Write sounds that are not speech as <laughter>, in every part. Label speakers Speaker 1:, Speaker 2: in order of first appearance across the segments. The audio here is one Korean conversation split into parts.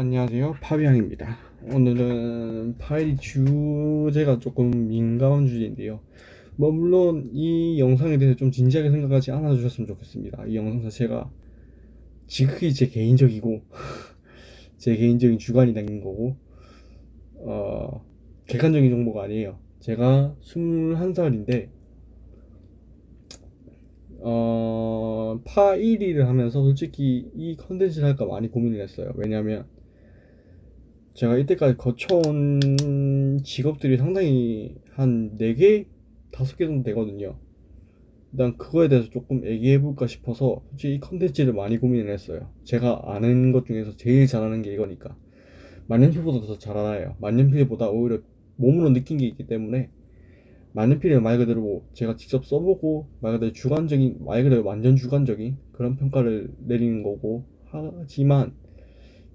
Speaker 1: 안녕하세요. 파비앙입니다. 오늘은 파일 주제가 조금 민감한 주제인데요. 뭐 물론 이 영상에 대해서 좀 진지하게 생각하지 않아 주셨으면 좋겠습니다. 이 영상 자체가 지극히 제 개인적이고 <laughs> 제 개인적인 주관이 담긴 거고 어 객관적인 정보가 아니에요. 제가 21살인데 어, 파 1위를 하면서 솔직히 이 컨텐츠를 할까 많이 고민을 했어요. 왜냐면 제가 이때까지 거쳐온 직업들이 상당히 한 4개, 5개 정도 되거든요. 일단 그거에 대해서 조금 얘기해볼까 싶어서 솔직히 이 컨텐츠를 많이 고민을 했어요. 제가 아는 것 중에서 제일 잘하는 게 이거니까. 만년필보다 더잘 알아요. 만년필보다 오히려 몸으로 느낀 게 있기 때문에 만년필을 말 그대로 뭐 제가 직접 써보고 말 그대로 주관적인 말 그대로 완전 주관적인 그런 평가를 내리는 거고 하지만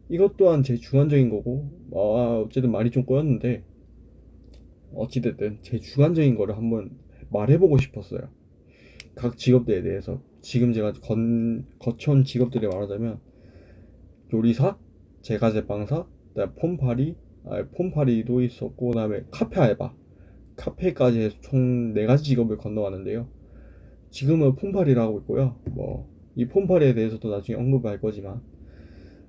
Speaker 1: 이것 또한 제 주관적인 거고 아 어쨌든 말이 좀 꼬였는데 어찌됐든 제 주관적인 거를 한번 말해보고 싶었어요 각 직업들에 대해서 지금 제가 건, 거쳐온 직업들이 말하자면 요리사, 제과제빵사, 그다음 폼파리, 아, 폼파리도 있었고 그다음에 카페 알바 카페까지 해서 총 4가지 직업을 건너왔는데요. 지금은 하고 있고요. 뭐, 이 폼팔이에 대해서도 나중에 언급할 거지만,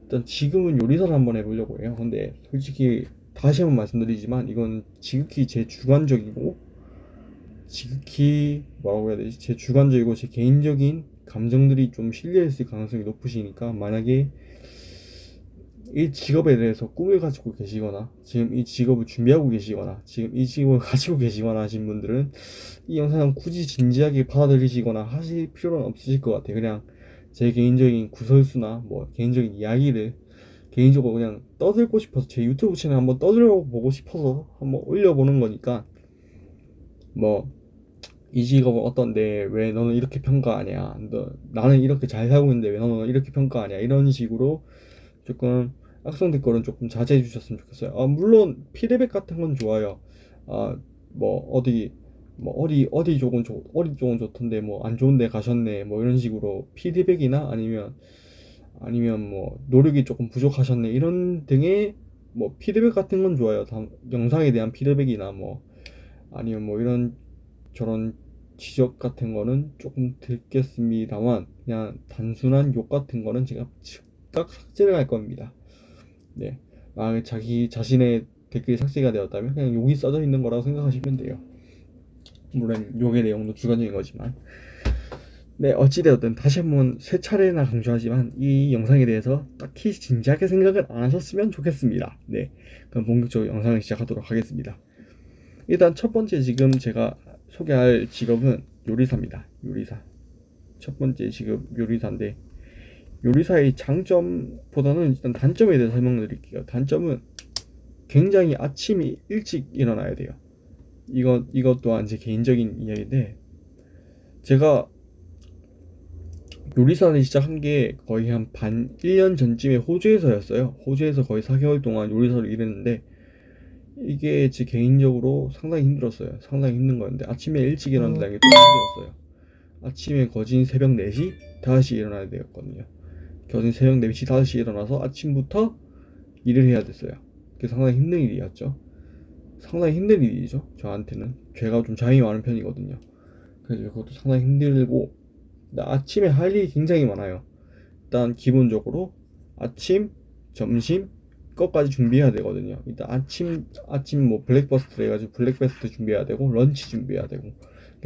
Speaker 1: 일단 지금은 요리사를 한번 해보려고 해요. 근데 솔직히 다시 한번 말씀드리지만, 이건 지극히 제 주관적이고, 지극히 뭐라고 해야 되지? 제 주관적이고 제 개인적인 감정들이 좀 실려있을 가능성이 높으시니까, 만약에 이 직업에 대해서 꿈을 가지고 계시거나 지금 이 직업을 준비하고 계시거나 지금 이 직업을 <laughs> 가지고 계시거나 하신 분들은 이 영상을 굳이 진지하게 받아들이시거나 하실 필요는 없으실 것 같아요 그냥 제 개인적인 구설수나 뭐 개인적인 이야기를 개인적으로 그냥 떠들고 싶어서 제 유튜브 채널 한번 떠들어 보고 싶어서 한번 올려보는 거니까 뭐 이 직업은 어떤데 왜 너는 이렇게 평가하냐 너 나는 이렇게 잘 살고 있는데 왜 너는 이렇게 평가하냐 이런 식으로 조금 악성 댓글은 조금 자제해 주셨으면 좋겠어요. 아, 물론 피드백 같은 건 좋아요. 아, 뭐 어디 뭐 어디 어디 쪽은 좋 어디 쪽은 좋던데 뭐 안 좋은데 가셨네 뭐 이런 식으로 피드백이나 아니면 아니면 뭐 노력이 조금 부족하셨네 이런 등의 뭐 피드백 같은 건 좋아요. 다, 영상에 대한 피드백이나 뭐 아니면 뭐 이런 저런 지적 같은 거는 조금 듣겠습니다만 그냥 단순한 욕 같은 거는 제가 즉각 삭제를 할 겁니다. 네. 만약에 자기 자신의 댓글이 삭제가 되었다면 그냥 욕이 써져 있는 거라고 생각하시면 돼요. 물론 욕의 내용도 주관적인 거지만. 네, 어찌되었든 다시 한번 세 차례나 강조하지만 이 영상에 대해서 딱히 진지하게 생각을 안 하셨으면 좋겠습니다. 네, 그럼 본격적으로 영상을 시작하도록 하겠습니다. 일단 첫 번째 지금 제가 소개할 직업은 요리사입니다. 요리사. 첫 번째 직업 요리사인데 요리사의 장점보다는 일단 단점에 대해서 설명드릴게요. 단점은 굉장히 아침이 일찍 일어나야 돼요. 이것 이것 또한 제 개인적인 이야기인데 제가 요리사를 시작한 게 거의 한 반 1년 전쯤에 호주에서였어요. 호주에서 거의 4개월 동안 요리사를 일했는데 이게 제 개인적으로 상당히 힘들었어요. 상당히 힘든 거였는데 아침에 일찍 일어난다는 게 좀 힘들었어요. 아침에 거진 새벽 4시 다시 일어나야 되었거든요. 거진 새벽 4시 5시에 일어나서 아침부터 일을 해야 됐어요 그게 상당히 힘든 일이었죠 상당히 힘든 일이죠 저한테는. 제가 좀 잠이 많은 편이거든요. 그래서 그것도 상당히 힘들고 아침에 할 일이 굉장히 많아요. 일단 기본적으로 아침, 점심, 것까지 준비해야 되거든요. 일단 아침 아침 뭐 breakfast 해가지고 breakfast 준비해야 되고 lunch 준비해야 되고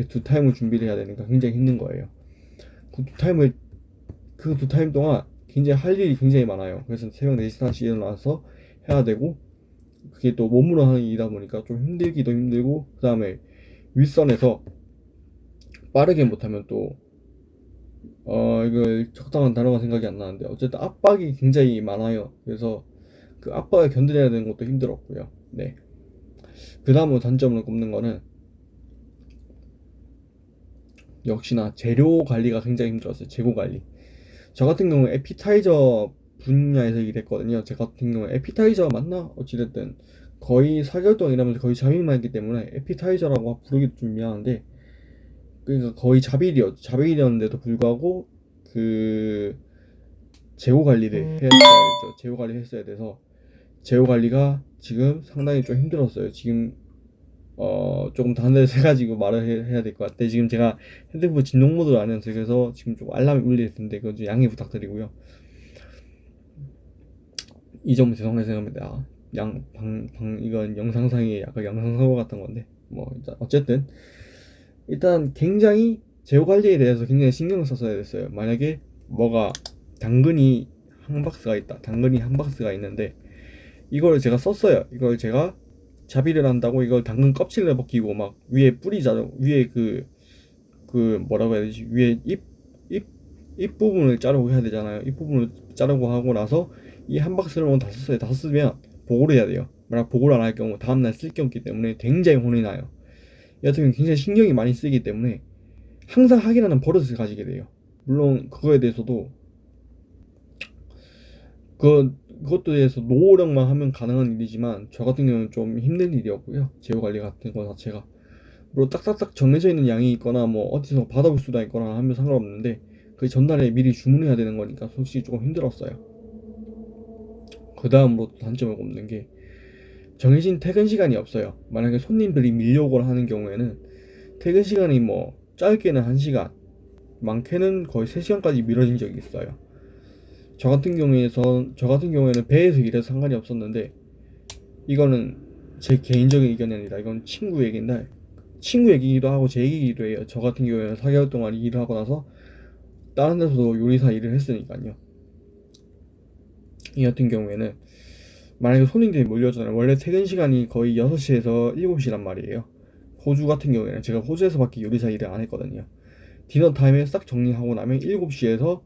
Speaker 1: 두 타임을 준비를 해야 되니까 굉장히 힘든 거예요. 그 두 타임을 그 두 타임 동안 굉장히 할 일이 굉장히 많아요. 그래서 새벽 4시, 5시 일어나서 해야 되고, 그게 또 몸으로 하는 일이다 보니까 좀 힘들기도 힘들고, 그 다음에 윗선에서 빠르게 못하면 또, 어, 이거 적당한 단어가 생각이 안 나는데, 어쨌든 압박이 굉장히 많아요. 그래서 그 압박을 견뎌내야 되는 것도 힘들었고요. 네. 그 다음으로 단점을 꼽는 거는, 역시나 재료 관리가 굉장히 힘들었어요. 재고 관리. 저 같은 경우는 에피타이저 분야에서 일했거든요. 제 같은 경우는 에피타이저 맞나? 어찌됐든 거의 4개월 동안 일하면서 거의 자비만 했기 때문에 에피타이저라고 부르기도 좀 미안한데 그러니까 거의 자빌이었 자빌이었는데도 불구하고 그 재고 관리를 해야 되죠. 재고 관리 했어야 돼서 재고 관리가 지금 상당히 좀 힘들었어요. 지금 어 조금 단어를 세 가지고 말을 해, 야 될 것 같아. 지금 제가 핸드폰 진동 모드를 안 해서 그래서 지금 좀 알람이 울릴 텐데 그건 좀 양해 부탁드리고요. 이 점은 죄송하게 생각합니다. 양, 방, 방, 이건 영상상의 약간 영상사고 같은 건데, 뭐, 어쨌든, 일단 굉장히 재고 관리에 대해서 굉장히 신경을 썼어야 됐어요. 만약에 뭐가 당근이 한 박스가 있다. 당근이 한 박스가 있는데, 이걸 제가 썼어요. 이걸 제가 자비를 한다고 이걸 당근 껍질을 벗기고 막 위에 뿌리 자르고, 위에 그, 그 뭐라고 해야 되지? 위에 잎, 잎, 잎 부분을 자르고 해야 되잖아요. 잎 부분을 자르고 하고 나서 이 한 박스를 오늘 다 썼어요. 다 쓰면 보고를 해야 돼요. 만약 보고를 안 할 경우 다음날 쓸 게 없기 때문에 굉장히 혼이 나요. 경우는 굉장히 신경이 많이 쓰이기 때문에 항상 확인하는 버릇을 가지게 돼요. 물론 그거에 대해서도 그 그것도 대해서 노력만 하면 가능한 일이지만 저 같은 경우는 좀 힘든 일이었고요. 재고 관리 같은 거 자체가 물론 딱딱딱 정해져 있는 양이 있거나 뭐 어디서 받아볼 수도 있거나 하면 상관없는데 그 전날에 미리 주문해야 되는 거니까 솔직히 조금 힘들었어요. 그 다음으로 단점을 꼽는 게 정해진 퇴근 시간이 없어요. 만약에 손님들이 밀려오거나 하는 경우에는 퇴근 시간이 뭐 짧게는 1시간, 많게는 거의 3시간까지 미뤄진 적이 있어요. 저 같은 경우에서 저 같은 경우에는 배에서 일해서 상관이 없었는데 이거는 제 개인적인 의견이 아니라 이건 친구 얘기인데 친구 얘기기도 하고 제 얘기기도 해요. 저 같은 경우에는 4개월 동안 일을 하고 나서 다른 데서도 요리사 일을 했으니까요. 이 같은 경우에는 만약에 손님들이 몰려오잖아요. 원래 퇴근 시간이 거의 6시에서 7시란 말이에요. 호주 같은 경우에는 제가 호주에서밖에 요리사 일을 안 했거든요. 디너 타임에 싹 정리하고 나면 7시에서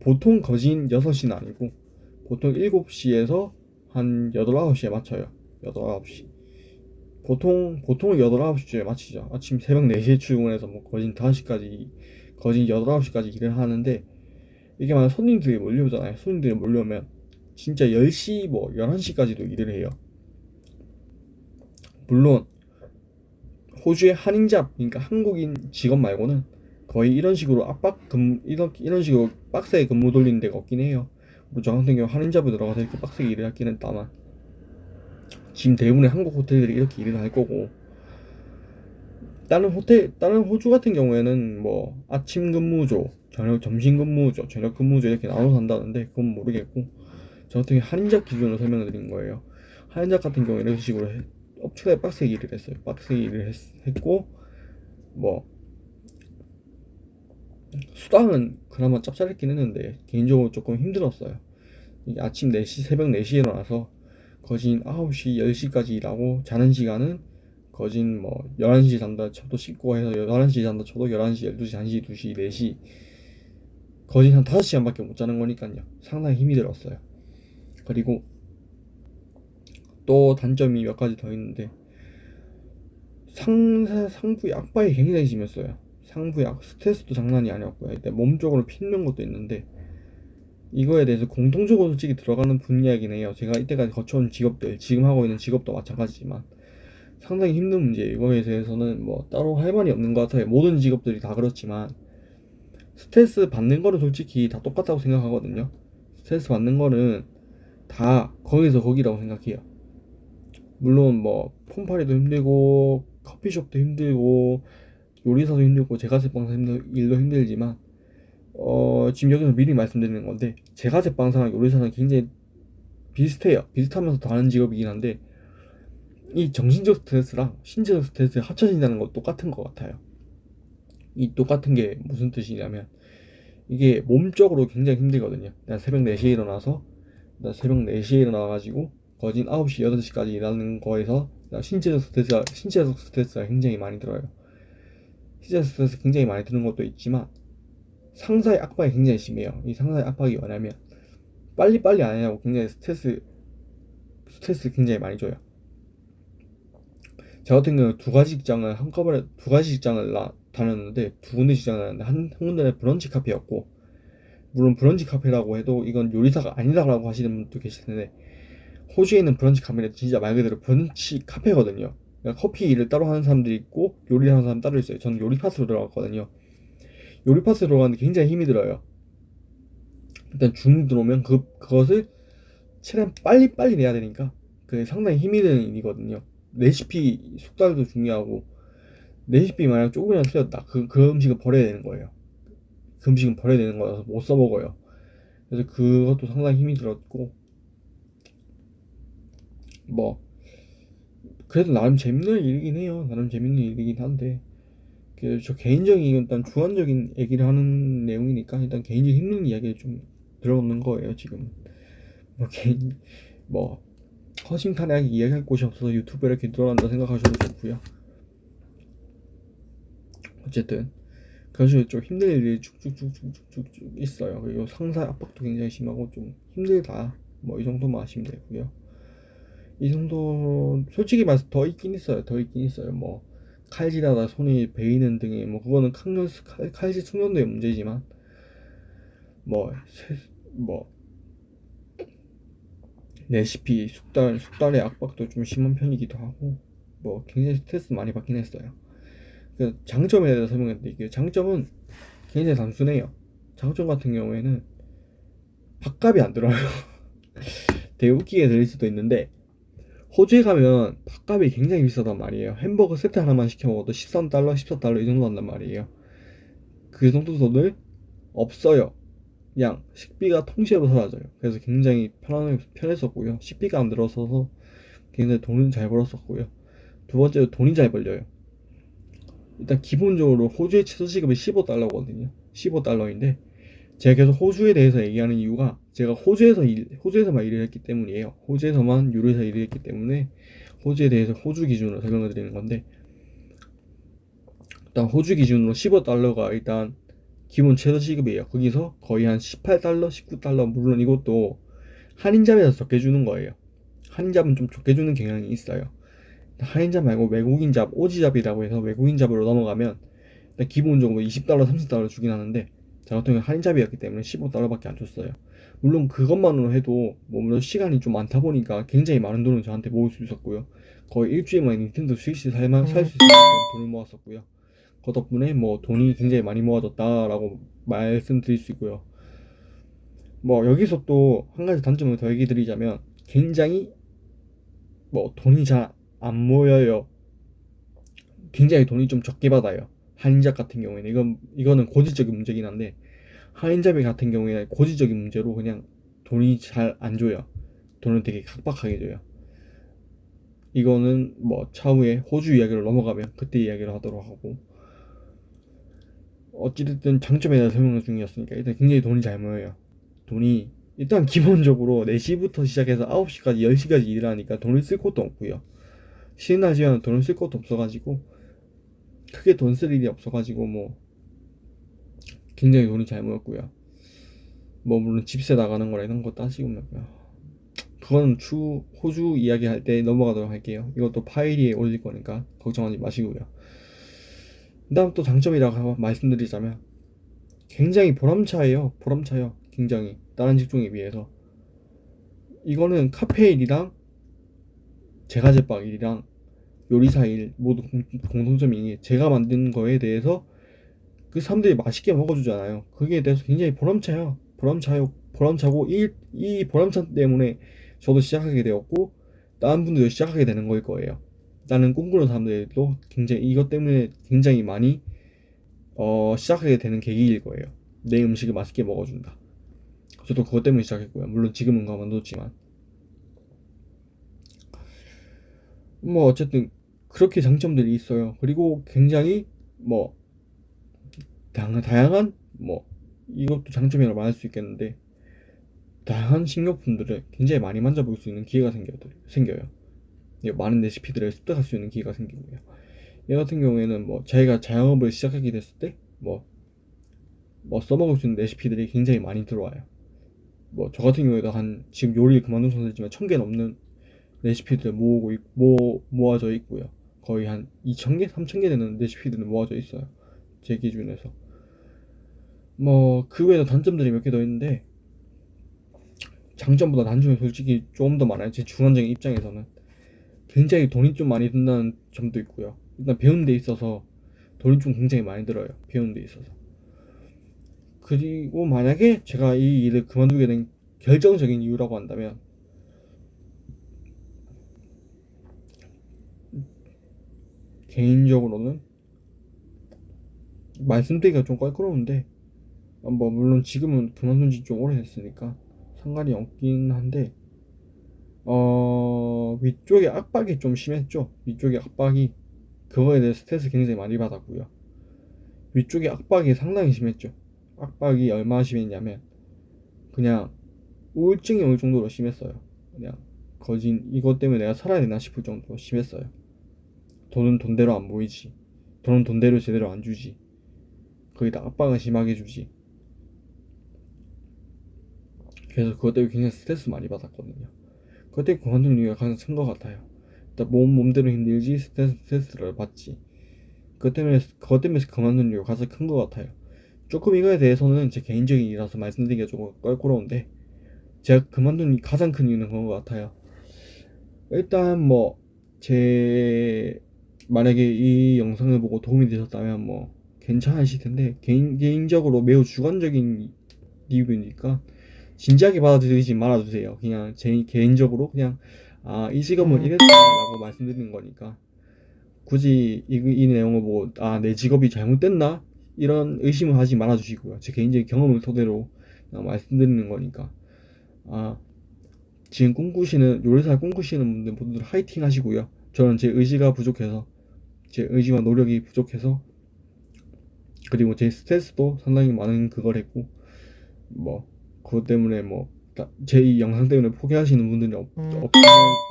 Speaker 1: 보통 거진 6시는 아니고 보통 7시에서 한 8, 9시에 맞춰요. 8, 9시. 보통 보통 8, 9시쯤에 마치죠. 아침 새벽 4시에 출근해서 뭐 거진 5시까지 거진 8, 9시까지 일을 하는데 이게 만약 손님들이 몰려오잖아요. 손님들이 몰려오면 진짜 10시 뭐 11시까지도 일을 해요. 물론 호주의 한인잡 그러니까 한국인 직업 말고는 거의 이런 식으로 압박 근무 이런 이런 식으로 빡세게 근무 돌리는 데가 없긴 해요. 뭐저 같은 경우 한인잡에 들어가서 이렇게 빡세게 일을 할기는 다만 지금 대부분의 한국 호텔들이 이렇게 일을 할 거고 다른 호텔 다른 호주 같은 경우에는 뭐 아침 근무조, 저녁 점심 근무조, 저녁 근무조 이렇게 나눠서 한다는데 그건 모르겠고 저 같은 경우 한인잡 기준으로 설명을 드린 거예요. 한인잡 같은 경우 이런 식으로 해, 엄청나게 빡세게 일을 했어요. 빡세게 일을 했, 했고 뭐 수당은 그나마 짭짤했긴 했는데 개인적으로 조금 힘들었어요. 아침 4시, 새벽 4시에 일어나서 거진 9시, 10시까지 일하고 자는 시간은 거진 뭐 11시 잔다 쳐도 씻고 해서 11시 잔다 쳐도 11시, 12시, 1시, 2시, 4시 거진 한 5시간밖에 못 자는 거니까요. 상당히 힘이 들었어요. 그리고 또 단점이 몇 가지 더 있는데 상사 상부 약발이 굉장히 심했어요. 상부약 스트레스도 장난이 아니었고요. 이때 몸쪽으로 피는 것도 있는데 이거에 대해서 공통적으로 솔직히 들어가는 분야이긴 해요. 제가 이때까지 거쳐온 직업들, 지금 하고 있는 직업도 마찬가지지만 상당히 힘든 문제. 이거에 대해서는 뭐 따로 할 말이 없는 것 같아요. 모든 직업들이 다 그렇지만 스트레스 받는 거는 솔직히 다 똑같다고 생각하거든요. 스트레스 받는 거는 다 거기서 거기라고 생각해요. 물론 뭐 폰팔이도 힘들고 커피숍도 힘들고 요리사도 힘들고 제과제빵사 일도 힘들지만 어, 지금 여기서 미리 말씀드리는 건데 제과제빵사랑 요리사는 굉장히 비슷해요. 비슷하면서 다른 직업이긴 한데 이 정신적 스트레스랑 신체적 스트레스 합쳐진다는 건 똑같은 것 같아요. 이 똑같은 게 무슨 뜻이냐면 이게 몸적으로 굉장히 힘들거든요. 내가 새벽 4시에 일어나서 나 새벽 4시에 일어나가지고 거진 9시, 8시까지 일하는 거에서 신체적 스트레스가, 신체적 스트레스가 굉장히 많이 들어요. 신체적 스트레스 굉장히 많이 드는 것도 있지만 상사의 압박이 굉장히 심해요. 이 상사의 압박이 뭐냐면 빨리빨리 안 하냐고 굉장히 스트레스 스트레스를 굉장히 많이 줘요. 저 같은 경우는 두 가지 직장을 한꺼번에 두 가지 직장을 나, 다녔는데 두 군데 직장을 다녔는데 한, 한 군데는 브런치 카페였고 물론 브런치 카페라고 해도 이건 요리사가 아니라고 하시는 분도 계실 텐데 호주에는 브런치 카페는 진짜 말 그대로 브런치 카페거든요. 그러니까 커피 일을 따로 하는 사람들이 있고 요리 하는 사람 따로 있어요. 저는 요리 파트로 들어갔거든요. 요리 파트 들어가는데 굉장히 힘이 들어요. 일단 주문 들어오면 그 그것을 최대한 빨리 빨리 내야 되니까 그게 상당히 힘이 드는 일이거든요. 레시피 숙달도 중요하고 레시피 만약 조금이라도 틀렸다 그, 그 음식을 버려야 되는 거예요. 그 음식은 버려야 되는 거라서 못 써먹어요. 그래서 그것도 상당히 힘이 들었고 뭐 그래도 나름 재밌는 일이긴 해요. 나름 재밌는 일이긴 한데 그저 개인적인 일단 주관적인 얘기를 하는 내용이니까 일단 개인적인 힘든 이야기를 좀 들어놓는 거예요 지금. 뭐 개인 뭐 허심탄회하게 이야기할 곳이 없어서 유튜브에 이렇게 들어간다 생각하셔도 좋고요. 어쨌든 식으로 좀 힘든 일이 쭉쭉쭉쭉쭉쭉 있어요. 그리고 상사 압박도 굉장히 심하고 좀 힘들다. 뭐 이 정도만 아시면 되고요. 이 정도 솔직히 말해서 더 있긴 있어요. 더 있긴 있어요. 뭐 칼질하다 손이 베이는 등의 뭐 그거는 칼, 칼질 숙련도의 문제지만 뭐 뭐 레시피 숙달 숙달의 압박도 좀 심한 편이기도 하고 뭐 굉장히 스트레스 많이 받긴 했어요. 그 장점에 대해서 설명해 드릴게요. 장점은 굉장히 단순해요. 장점 같은 경우에는 밥값이 안 들어요. <laughs> 되게 웃기게 들릴 수도 있는데 호주에 가면 밥값이 굉장히 비싸단 말이에요. 햄버거 세트 하나만 시켜 먹어도 13달러, 14달러 이 정도 한단 말이에요. 그 정도 돈을 없어요. 그냥 식비가 통째로 사라져요. 그래서 굉장히 편한, 편했었고요. 식비가 안 들어서서 굉장히 돈은 잘 벌었었고요. 두 번째로 돈이 잘 벌려요. 일단 기본적으로 호주의 최저시급이 15달러거든요. 15달러인데 제가 계속 호주에 대해서 얘기하는 이유가 제가 호주에서 일, 호주에서만 일을 했기 때문이에요. 호주에서만 유로에서 일을 했기 때문에 호주에 대해서 호주 기준으로 설명을 드리는 건데 일단 호주 기준으로 15달러가 일단 기본 최저 시급이에요. 거기서 거의 한 18달러, 19달러 물론 이것도 한인잡에서 적게 주는 거예요. 한인잡은 좀 적게 주는 경향이 있어요. 한인 잡 말고 외국인 잡, 오지 잡이라고 해서 외국인 잡으로 넘어가면 기본적으로 20달러, 30달러 주긴 하는데 저 같은 경우는 할인 잡이었기 때문에 15달러밖에 안 줬어요. 물론 그것만으로 해도 뭐 시간이 좀 많다 보니까 굉장히 많은 돈을 저한테 모을 수 있었고요. 거의 일주일 만에 닌텐도 스위치 살만 살수 만큼 돈을 모았었고요. 그 덕분에 뭐 돈이 굉장히 많이 모아졌다라고 말씀드릴 수 있고요. 뭐 여기서 또 한 가지 단점을 더 얘기 드리자면 굉장히 뭐 돈이 잘 안 모여요. 굉장히 돈이 좀 적게 받아요. 한인잡 같은 경우에는 이건 이거는 고질적인 문제긴 한데 한인잡이 같은 경우에는 고질적인 문제로 그냥 돈이 잘 안 줘요. 돈을 되게 각박하게 줘요. 이거는 뭐 차후에 호주 이야기를 넘어가면 그때 이야기를 하도록 하고 어찌됐든 장점에 대한 설명 중이었으니까 일단 굉장히 돈이 잘 모여요. 돈이 일단 기본적으로 4시부터 시작해서 9시까지 10시까지 일을 하니까 돈을 쓸 것도 없고요. 쉬는 날지만 돈을 쓸 것도 없어가지고 크게 돈 쓸 일이 없어가지고 뭐 굉장히 돈이 잘 모였고요. 뭐 물론 집세 나가는 거라 이런 거 따지고 말고요. 그건 추 호주 이야기 할 때 넘어가도록 할게요. 이것도 파일이 올릴 거니까 걱정하지 마시고요. 그 다음 또 장점이라고 말씀드리자면 굉장히 보람차예요. 보람차요. 굉장히 다른 직종에 비해서 이거는 카페인이랑 제과제빵 일이랑 요리사 일 모두 공통점이 제가 만든 거에 대해서 그 사람들이 맛있게 먹어주잖아요. 그게 대해서 굉장히 보람차요. 보람차요. 보람차고 이, 이 보람차 때문에 저도 시작하게 되었고 다른 분들도 시작하게 되는 거일 거예요. 나는 꿈꾸는 사람들도 굉장히 이것 때문에 굉장히 많이 어, 시작하게 되는 계기일 거예요. 내 음식을 맛있게 먹어준다. 저도 그것 때문에 시작했고요. 물론 지금은 가만뒀지만 뭐 어쨌든 그렇게 장점들이 있어요. 그리고 굉장히 뭐 다양한 뭐 이것도 장점이라고 말할 수 있겠는데 다양한 식료품들을 굉장히 많이 만져볼 수 있는 기회가 생겨, 생겨요. 많은 레시피들을 습득할 수 있는 기회가 생기고요. 얘 같은 경우에는 뭐 자기가 자영업을 시작하게 됐을 때뭐 뭐 써먹을 수 있는 레시피들이 굉장히 많이 들어와요. 뭐 저 같은 경우에도 한 지금 요리를 그만둔 상태지만 천 개 넘는 레시피들 모으고 있, 모, 모아져 있고요. 거의 한 2,000개, 3,000개 되는 레시피들은 모아져 있어요. 제 기준에서. 뭐, 그 외에도 단점들이 몇 개 더 있는데, 장점보다 단점이 솔직히 좀 더 많아요. 제 주관적인 입장에서는. 굉장히 돈이 좀 많이 든다는 점도 있고요. 일단 배우는 데 있어서 돈이 좀 굉장히 많이 들어요. 배우는 데 있어서. 그리고 만약에 제가 이 일을 그만두게 된 결정적인 이유라고 한다면 개인적으로는 말씀드리기가 좀 껄끄러운데 어, 뭐 물론 지금은 그만둔 지 좀 오래됐으니까 상관이 없긴 한데 어 위쪽에 압박이 좀 심했죠. 위쪽에 압박이 그거에 대해 스트레스 굉장히 많이 받았고요. 위쪽에 압박이 상당히 심했죠. 압박이 얼마나 심했냐면 그냥 우울증이 올 정도로 심했어요. 그냥 거진 이것 때문에 내가 살아야 되나 싶을 정도로 심했어요 돈은 돈대로 안 보이지. 돈은 돈대로 제대로 안 주지. 거기다 압박은 심하게 주지. 그래서 그것 때문에 굉장히 스트레스 많이 받았거든요. 그것 때문에 그만둔 이유가 가장 큰 것 같아요. 일단 몸 몸대로 힘들지 스트레스, 스트레스를 받지. 그것 때문에 그것 때문에 그만둔 이유가 가장 큰 것 같아요. 조금 이거에 대해서는 제 개인적인 일이라서 말씀드리기가 조금 껄끄러운데 제가 그만둔 가장 큰 이유는 그런 것 같아요. 일단 뭐 제 만약에 이 영상을 보고 도움이 되셨다면 뭐 괜찮으실 텐데 개인 개인적으로 매우 주관적인 리뷰니까 진지하게 받아들이지 말아주세요. 그냥 제 개인적으로 그냥 아 이 직업은 이랬다 라고 말씀드리는 거니까 굳이 이, 이 내용을 보고 아 내 직업이 잘못됐나 이런 의심을 하지 말아주시고요. 제 개인적인 경험을 토대로 말씀드리는 거니까 아 지금 꿈꾸시는 요리사를 꿈꾸시는 분들 모두 화이팅 하시고요. 저는 제 의지가 부족해서 제 의지와 노력이 부족해서 그리고 제 스트레스도 상당히 많은 그걸 했고 뭐 그것 때문에 뭐 제 이 영상 때문에 포기하시는 분들이 없, 없으면,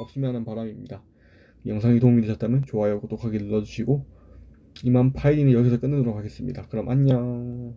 Speaker 1: 없으면 하는 바람입니다. 영상이 도움이 되셨다면 좋아요, 구독하기 눌러주시고 이만 파일링은 여기서 끝내도록 하겠습니다. 그럼 안녕.